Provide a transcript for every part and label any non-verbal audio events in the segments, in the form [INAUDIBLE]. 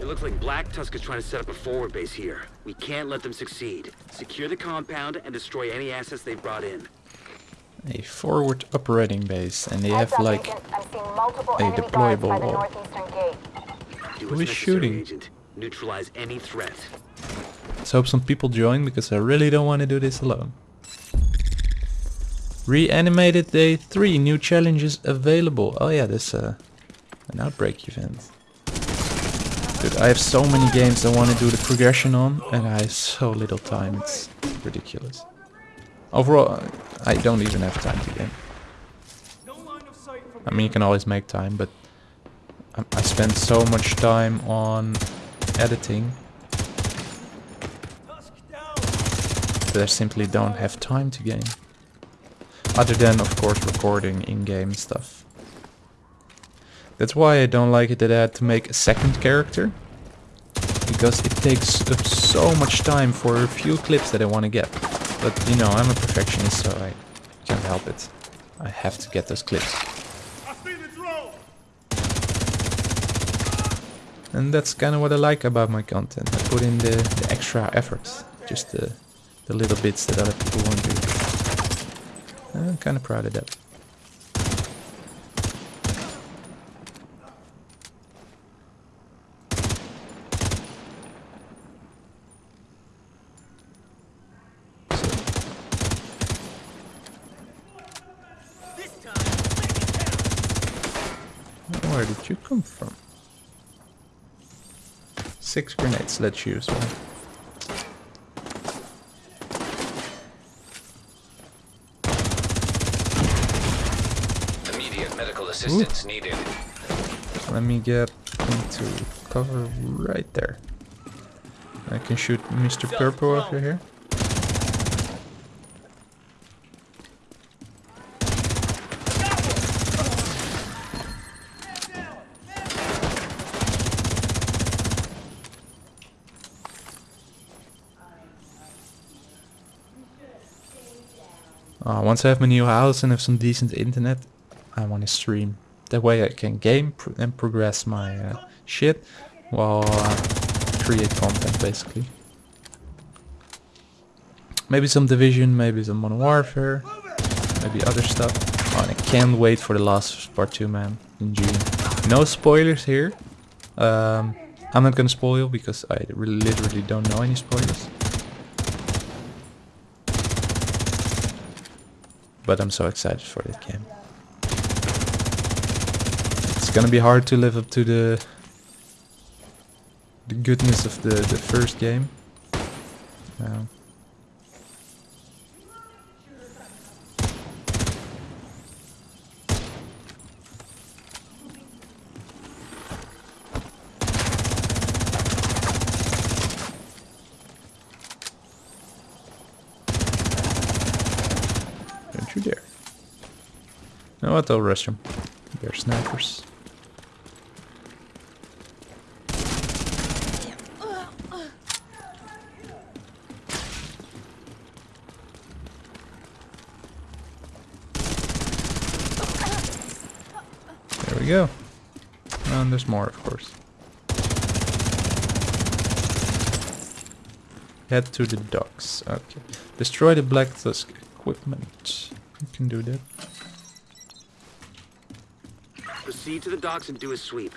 It looks like Black Tusk is trying to set up a forward base here. We can't let them succeed. Secure the compound and destroy any assets they've brought in. A forward operating base, and they have Heads up, like Agent. I'm seeing multiple a enemy guards by deployable wall. northeastern gate. Do Who what's is necessary, shooting? Agent. Neutralize any threat. Let's hope some people join because I really don't want to do this alone. Reanimated day 3, new challenges available. Oh yeah, there's uh, an outbreak event. Dude, I have so many games I want to do the progression on and I have so little time, it's ridiculous. Overall, I don't even have time to game. I mean, you can always make time, but I, I spend so much time on editing that I simply don't have time to game. Other than, of course, recording in-game stuff. That's why I don't like it that I had to make a second character. Because it takes up so much time for a few clips that I want to get. But, you know, I'm a perfectionist, so I can't help it. I have to get those clips. And that's kind of what I like about my content. I put in the, the extra effort. Just the, the little bits that other people won't do. I'm kind of proud of that. Where did you come from? Six grenades, let's use one. Immediate medical assistance needed. Let me get into cover right there. I can shoot Mr. Purple over here. Once I have my new house and have some decent internet, I want to stream. That way I can game and progress my uh, shit while uh, create content basically. Maybe some Division, maybe some Modern Warfare, maybe other stuff. Oh, and I can't wait for the last part 2 man in June. No spoilers here. Um, I'm not gonna spoil because I really literally don't know any spoilers. But I'm so excited for that game. It's gonna be hard to live up to the the goodness of the the first game. Um, Don't you dare. I'll restroom. They're snipers. There we go. And there's more, of course. Head to the docks. Okay. Destroy the Black Tusk equipment. You can do that. Proceed to the docks and do a sweep.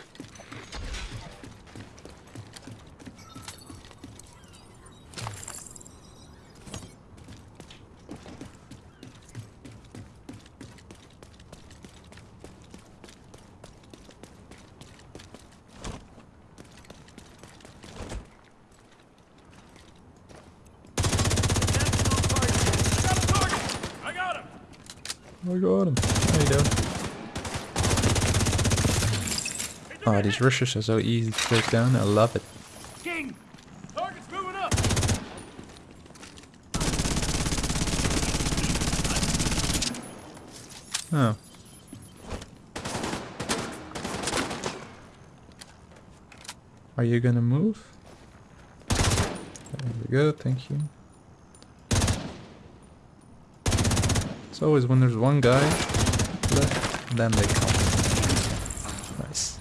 I got him. There you go. Oh, these rushes are so easy to take down. I love it. King! Target's moving up! Oh. Are you gonna move? There we go, thank you. It's always when there's one guy left, then they come. Nice.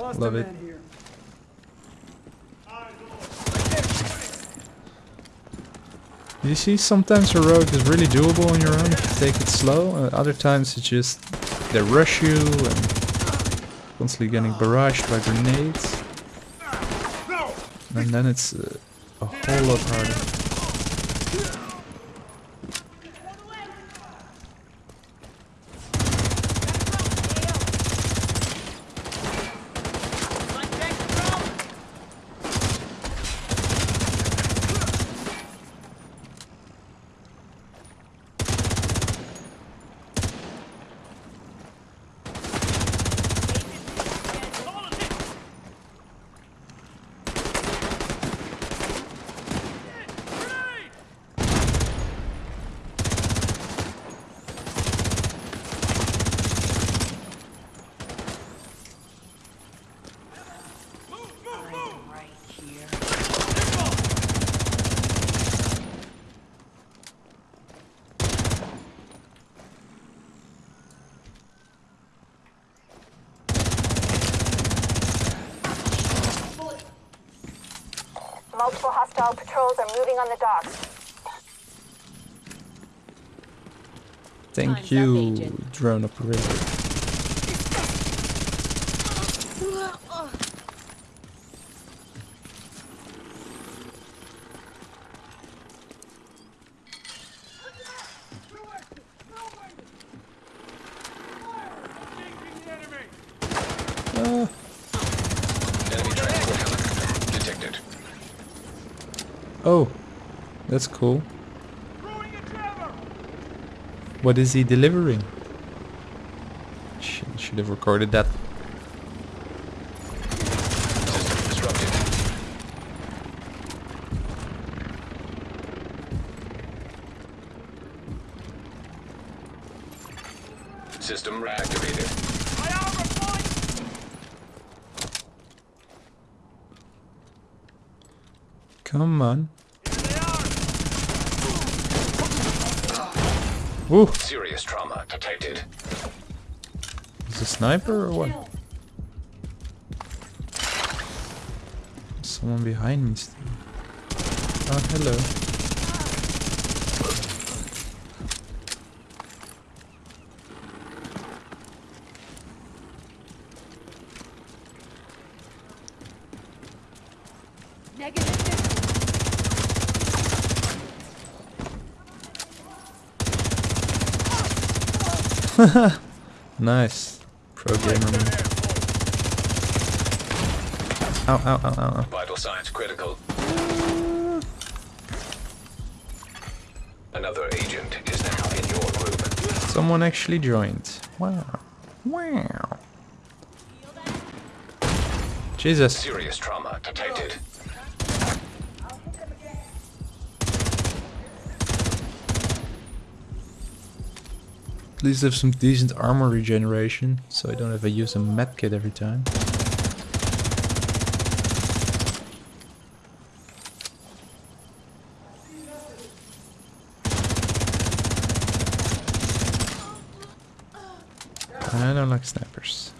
Lost Love it. here. You see, sometimes a rogue is really doable on your own if you take it slow. Uh, other times it's just they rush you and constantly getting barraged by grenades. And then it's uh, a whole lot harder. Multiple hostile patrols are moving on the docks. Thank Time's you, Agent. drone operator. Uh, Enemy transport helicopter detected. Oh, that's cool. What is he delivering? Should, have recorded that. System disrupted. System reactivated. Come on. Woo! Serious trauma detected. Is a sniper or what? Someone behind me still. Oh, hello. [LAUGHS] nice. Pro gamer man. Ow, ow, ow, ow, ow. Vital signs critical. Another agent is now in your group. Someone actually joined. Wow. Wow. Jesus. Serious trauma detected. At least have some decent armor regeneration, so I don't have to use a medkit every time. I don't like snipers.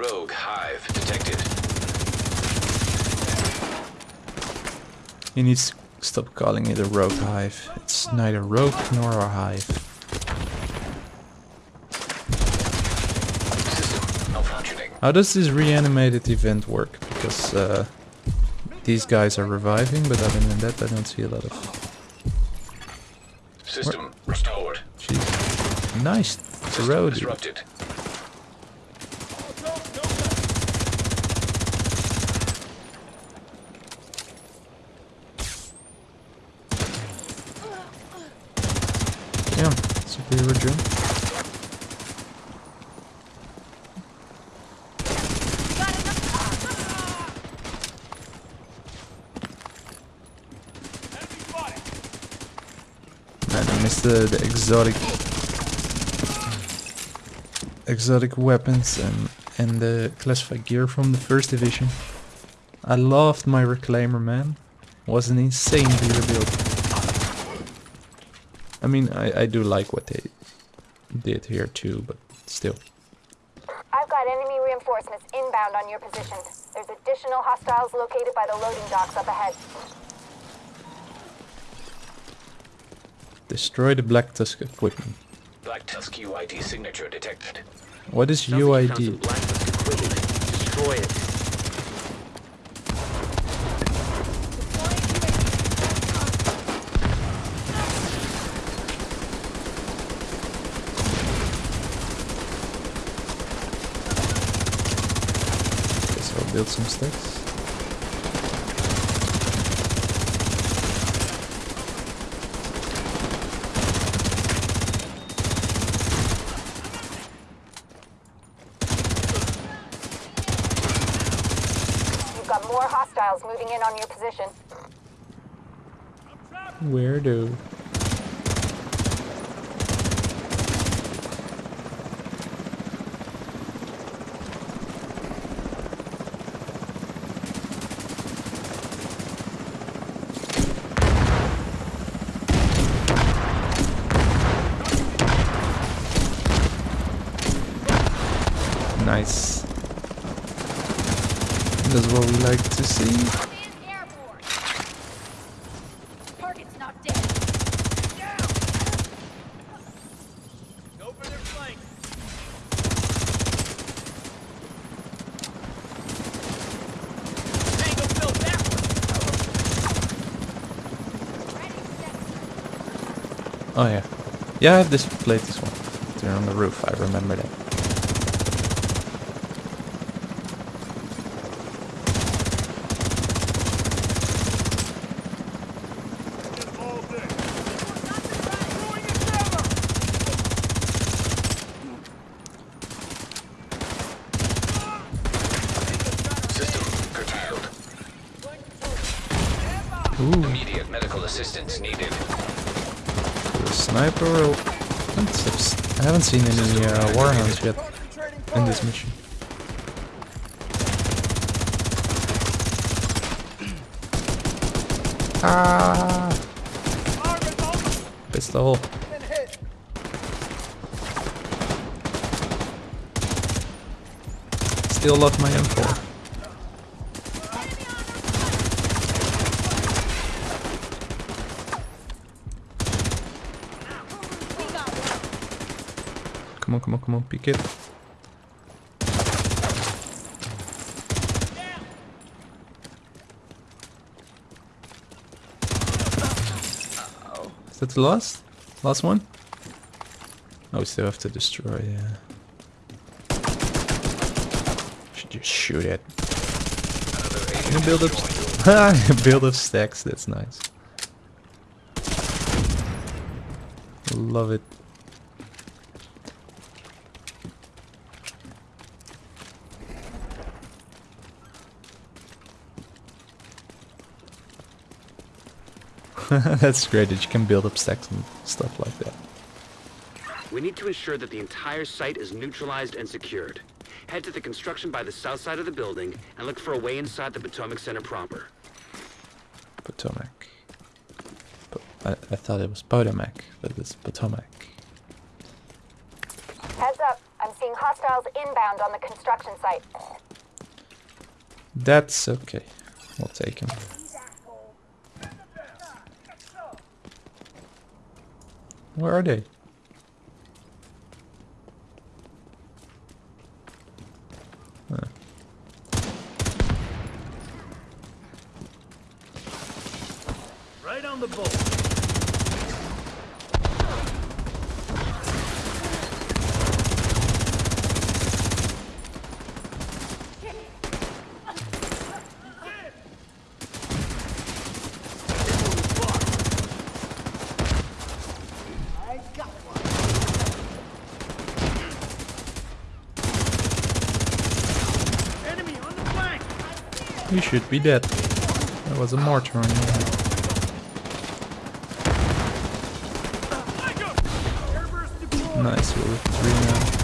Rogue Hive detected. He needs to stop calling it a rogue hive. It's neither rogue nor a hive. System malfunctioning. How does this reanimated event work? Because uh, these guys are reviving, but other than that I don't see a lot of... System restored. Jeez. Nice. Throw, disrupted. hero drone. Enemy spotted. Missed the, exotic exotic weapons and and the classified gear from the first division. I loved my reclaimer, man. Was an insane gear build. I mean, I, I do like what they did here too, but still. I've got enemy reinforcements inbound on your position. There's additional hostiles located by the loading docks up ahead. Destroy the Black Tusk equipment. Black Tusk UID signature detected. What is Sounds like you found some UID? Black Tusk equipment. Destroy it. I'll build some stacks. You've got more hostiles moving in on your position. Where do? Nice. That's what we like to see. airborne. Target's not dead. Go for their flank. Tango filled that one. Oh yeah. Yeah, I have this played this one. They're on the roof, I remember that. Get all day. Throwing a jammer. System curtailed. Ooh, Immediate medical assistance needed. the sniper roll. I haven't seen any uh, warhounds yet in this mission. Ah! Pistol. Still love my M4. Come on, come on, come on, pick it. Is that the last? Last one? Oh, we still have to destroy, yeah. Should just shoot it. Can build up [LAUGHS] build up stacks, that's nice. Love it. [LAUGHS] That's great that you can build up stacks and stuff like that. We need to ensure that the entire site is neutralized and secured. Head to the construction by the south side of the building and look for a way inside the Potomac Center proper. Potomac. Po- I, I thought it was Potomac, but it's Potomac. Heads up, I'm seeing hostiles inbound on the construction site. That's okay. We'll take him. Where are they? Huh. Right on the ball. You should be dead. That was a mortar on your head. Nice, we're three now.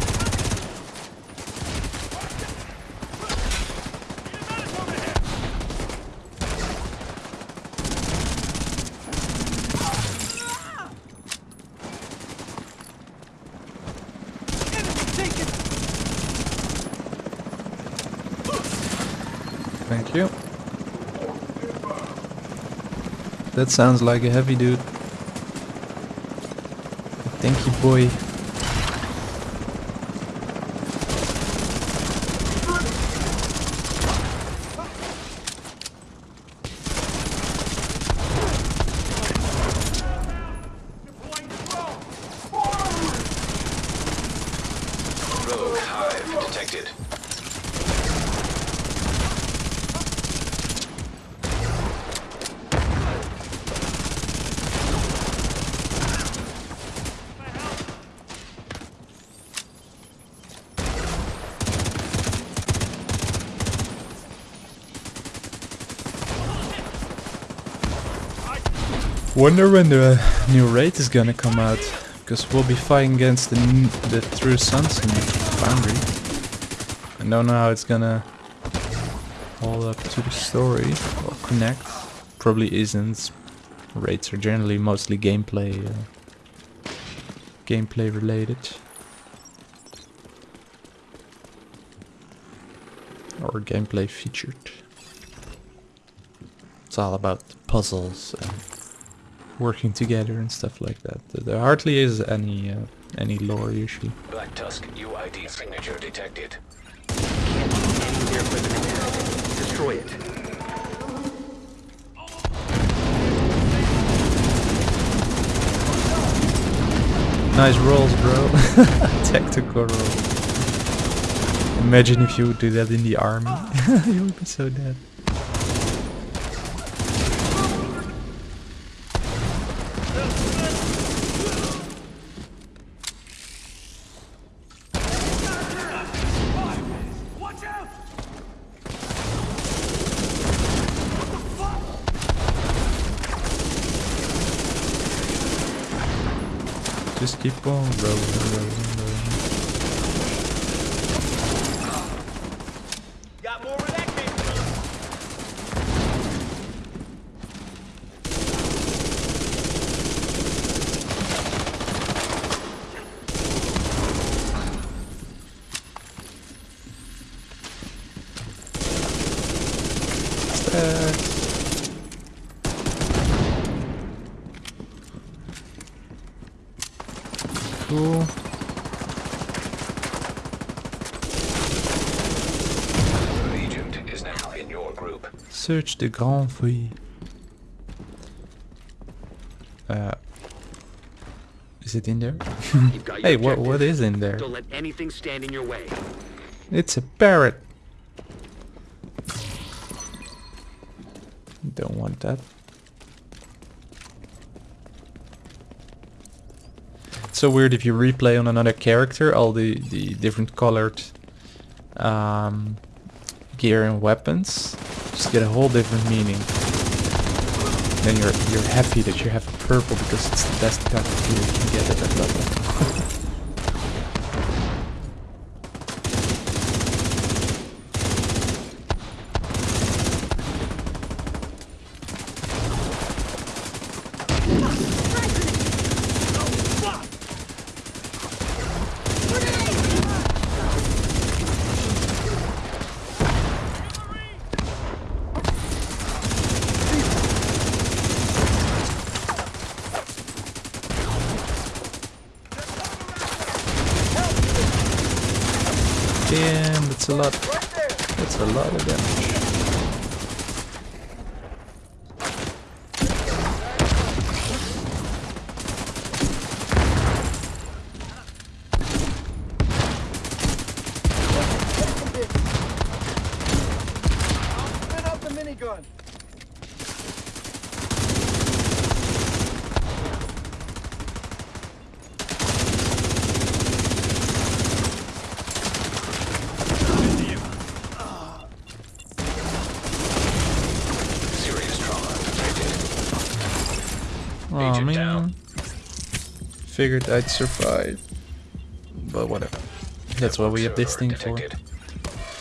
That sounds like a heavy dude. Thank you, boy. Wonder when the new raid is gonna come out. Because we'll be fighting against the, the True Sons in Foundry. I don't know how it's gonna hold up to the story or connect. Probably isn't. Raids are generally mostly gameplay uh, gameplay related. Or gameplay featured. It's all about puzzles and working together and stuff like that. There hardly is any uh, any lore usually. Black Tusk UID signature detected. Any air equipment detected. Destroy it. Nice rolls, bro. [LAUGHS] Tactical roll. Imagine if you would do that in the army. [LAUGHS] you would be so dead. Keep on rolling, rolling, rolling. Got more where that came from! Stacks. Cool. Agent is now in your group. Search the grand foyer. Uh, is it in there? You've got [LAUGHS] your hey, what what is in there? Don't let anything stand in your way. It's a parrot. Don't want that. It's so weird if you replay on another character all the, the different colored um, gear and weapons. Just get a whole different meaning. Then you're you're happy that you have purple because it's the best kind you can get at that level. [LAUGHS] on. Oh, man. Down. Figured I'd survive. But whatever. That's what we have this thing detected. for.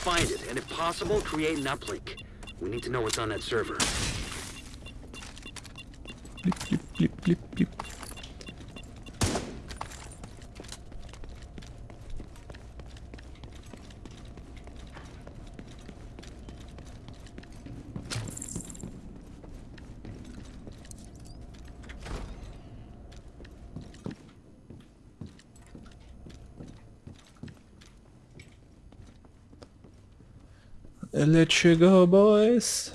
Find it, and if possible, create an uplink. We need to know what's on that server. Let you go, boys.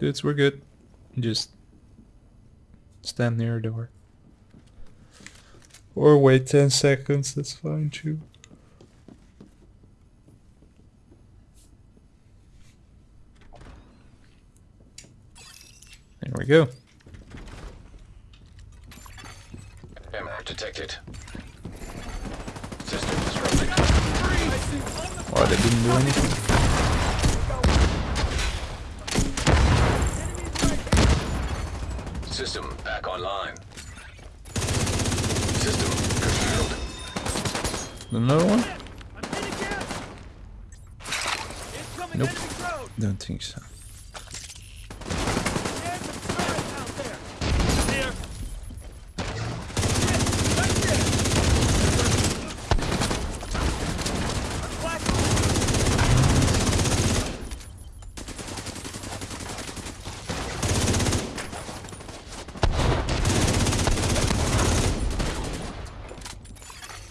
Dudes, we're good. Just stand near the door. Or wait 10 seconds, that's fine too. There we go. Jammer detected. System disrupted. Oh, they didn't do anything. System back online. System curtailed. Another one? I'm hit again! Incoming Nope. Don't think so. There's some turrets out there! Here! Shit! Right there! Flash!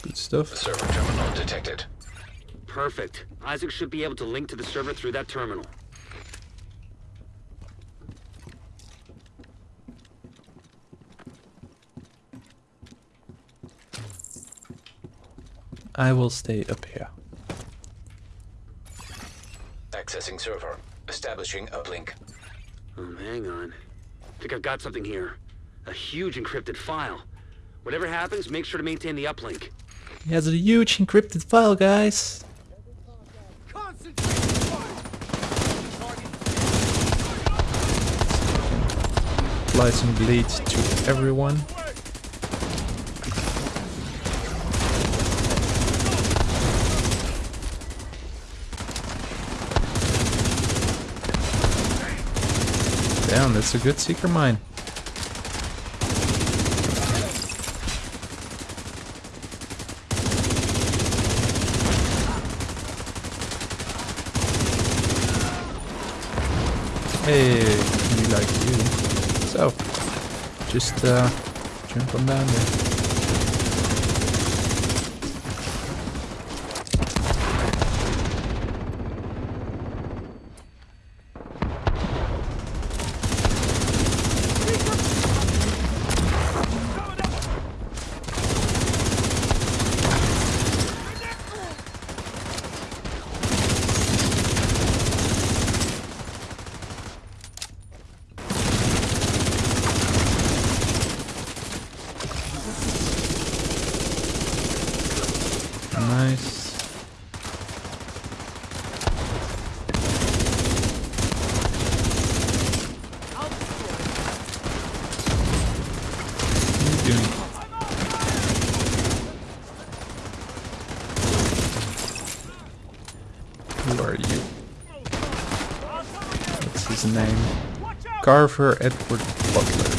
Good stuff. Server terminal detected. Perfect. ISAC should be able to link to the server through that terminal. I will stay up here. Accessing server. Establishing uplink. Um, hang on. I think I've got something here. A huge encrypted file. Whatever happens, make sure to maintain the uplink. He has a huge encrypted file, guys. Some bleed to everyone. Damn, that's a good seeker mine. Hey, we like you. So, just uh, jump on down there. Nice. What are you doing? Who are you? What's his name? Carver Edward Butler.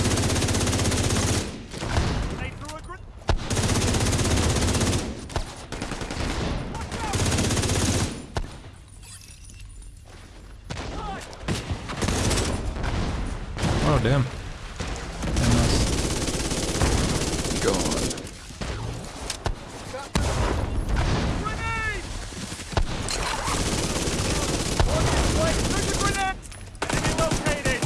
They threw a grenade! Oh damn. I must go on. Grenade! On your way! There's a grenade! Enemy located!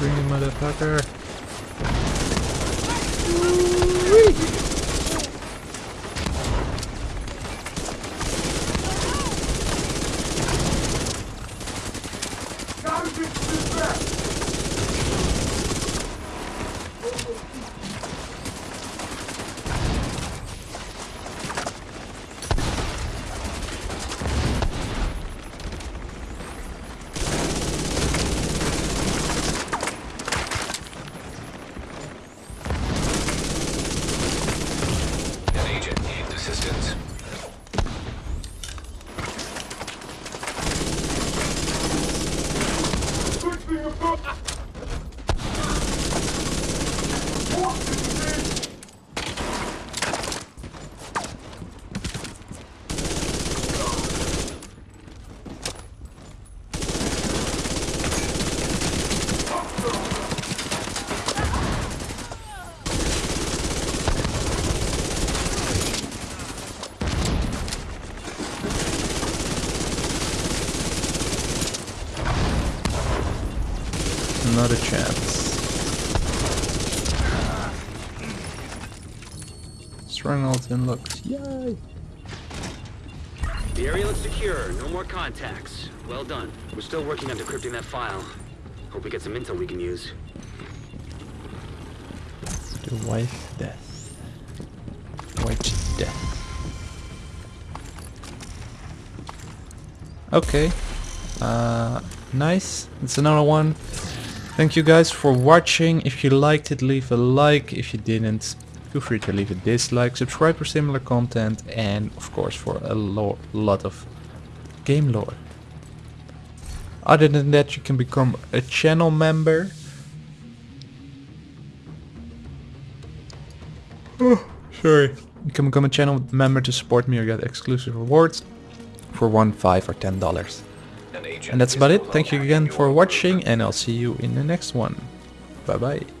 Bring him, motherfucker. not a chance. Stronghold unlocked. Yay! The area looks secure. No more contacts. Well done. We're still working on decrypting that file. Hope we get some intel we can use. The wife death. White death. Okay. Uh, nice. It's another one. Thank you guys for watching. If you liked it, leave a like. If you didn't, feel free to leave a dislike. Subscribe for similar content and of course for a lo lot of game lore. Other than that, you can become a channel member. Oh, sorry. You can become a channel member to support me or get exclusive rewards for one, five, or ten dollars. An And that's about it. Thank you again for watching, and I'll see you in the next one. Bye bye.